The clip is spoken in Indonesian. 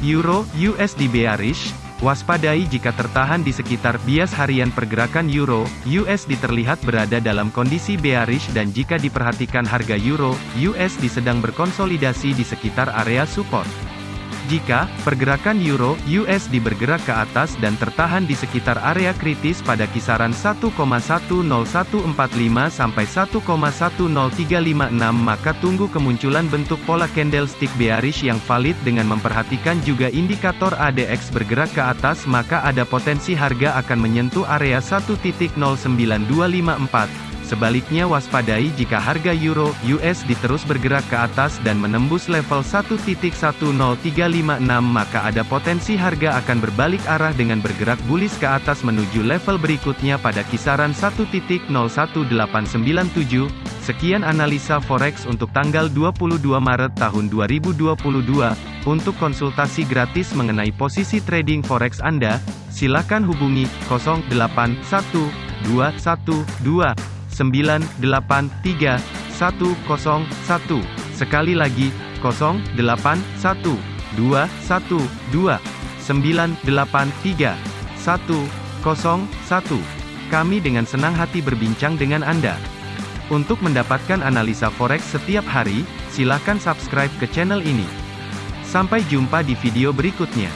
Euro USD bearish, waspadai jika tertahan di sekitar bias harian pergerakan Euro USD terlihat berada dalam kondisi bearish dan jika diperhatikan harga Euro USD sedang berkonsolidasi di sekitar area support. Jika pergerakan euro USD bergerak ke atas dan tertahan di sekitar area kritis pada kisaran 1,10145 sampai 1,10356 maka tunggu kemunculan bentuk pola candlestick bearish yang valid dengan memperhatikan juga indikator ADX bergerak ke atas maka ada potensi harga akan menyentuh area 1.09254 Sebaliknya waspadai jika harga euro USD terus bergerak ke atas dan menembus level 1.10356 maka ada potensi harga akan berbalik arah dengan bergerak bullish ke atas menuju level berikutnya pada kisaran 1.01897. Sekian analisa forex untuk tanggal 22 Maret tahun 2022. Untuk konsultasi gratis mengenai posisi trading forex Anda, silakan hubungi 081212 983 101. Sekali lagi, 081 212 983 101. Kami dengan senang hati berbincang dengan Anda. Untuk mendapatkan analisa forex setiap hari, silakan subscribe ke channel ini. Sampai jumpa di video berikutnya.